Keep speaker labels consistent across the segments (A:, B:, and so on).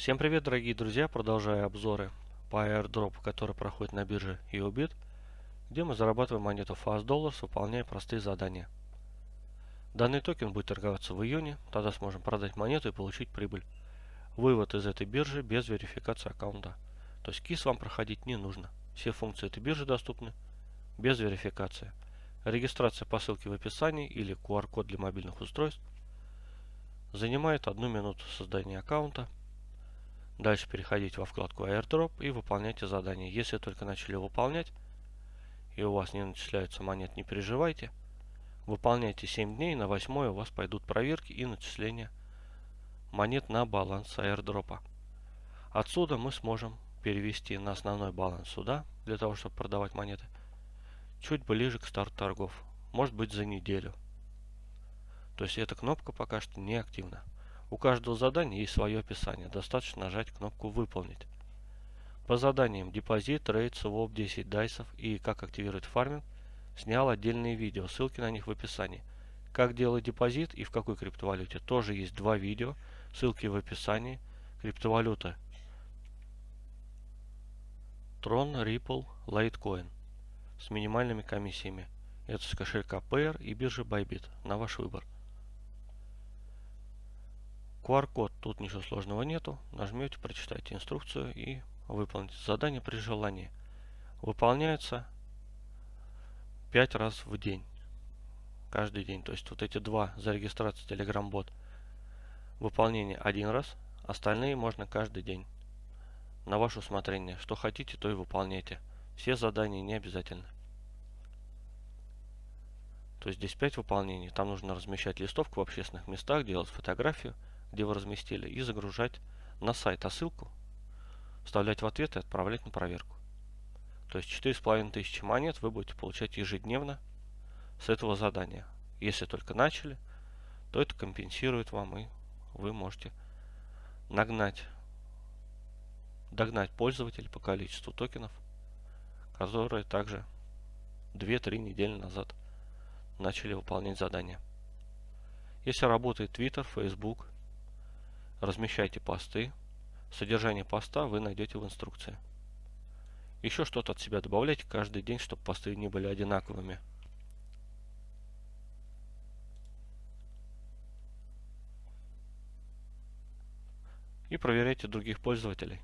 A: Всем привет, дорогие друзья! Продолжаю обзоры по airdrop, который проходит на бирже EOBIT, где мы зарабатываем монету Fast Dollars, выполняя простые задания. Данный токен будет торговаться в июне, тогда сможем продать монету и получить прибыль. Вывод из этой биржи без верификации аккаунта. То есть КИС вам проходить не нужно. Все функции этой биржи доступны без верификации. Регистрация по ссылке в описании или QR-код для мобильных устройств занимает одну минуту создания аккаунта. Дальше переходите во вкладку AirDrop и выполняйте задание. Если только начали выполнять и у вас не начисляются монет, не переживайте. Выполняйте 7 дней, на 8 у вас пойдут проверки и начисления монет на баланс airdrop. Отсюда мы сможем перевести на основной баланс сюда, для того, чтобы продавать монеты, чуть ближе к старту торгов, может быть за неделю. То есть эта кнопка пока что не активна. У каждого задания есть свое описание, достаточно нажать кнопку «Выполнить». По заданиям депозит, рейд, своп, 10 дайсов и как активировать фарминг снял отдельные видео, ссылки на них в описании. Как делать депозит и в какой криптовалюте тоже есть два видео, ссылки в описании. Криптовалюта Tron, Ripple, Litecoin с минимальными комиссиями. Это с кошелька Payer и биржи Bybit на ваш выбор. QR-код, тут ничего сложного нету. Нажмете, прочитайте инструкцию и выполните задание при желании. Выполняется 5 раз в день. Каждый день. То есть вот эти два за регистрацию Telegram бот выполнение один раз, остальные можно каждый день. На ваше усмотрение. Что хотите, то и выполняйте. Все задания не обязательны. То есть здесь 5 выполнений. Там нужно размещать листовку в общественных местах, делать фотографию – где вы разместили, и загружать на сайт, а ссылку вставлять в ответ и отправлять на проверку. То есть 4500 монет вы будете получать ежедневно с этого задания. Если только начали, то это компенсирует вам, и вы можете нагнать, догнать пользователей по количеству токенов, которые также 2-3 недели назад начали выполнять задания. Если работает Twitter, Facebook, размещайте посты. Содержание поста вы найдете в инструкции. Еще что-то от себя добавляйте каждый день, чтобы посты не были одинаковыми. И проверяйте других пользователей.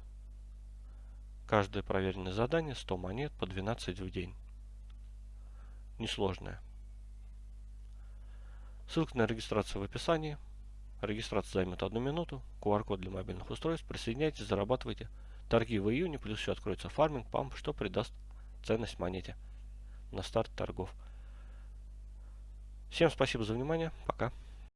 A: Каждое проверенное задание 100 монет по 12 в день. Несложное. Ссылка на регистрацию в описании. Регистрация займет одну минуту. QR-код для мобильных устройств. Присоединяйтесь, зарабатывайте. Торги в июне, плюс еще откроется фарминг, памп, что придаст ценность монете на старт торгов. Всем спасибо за внимание. Пока.